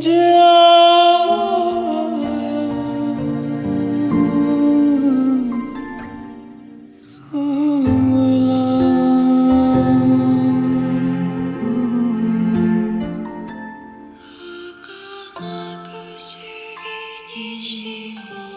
Yeah 막히시긴 이시고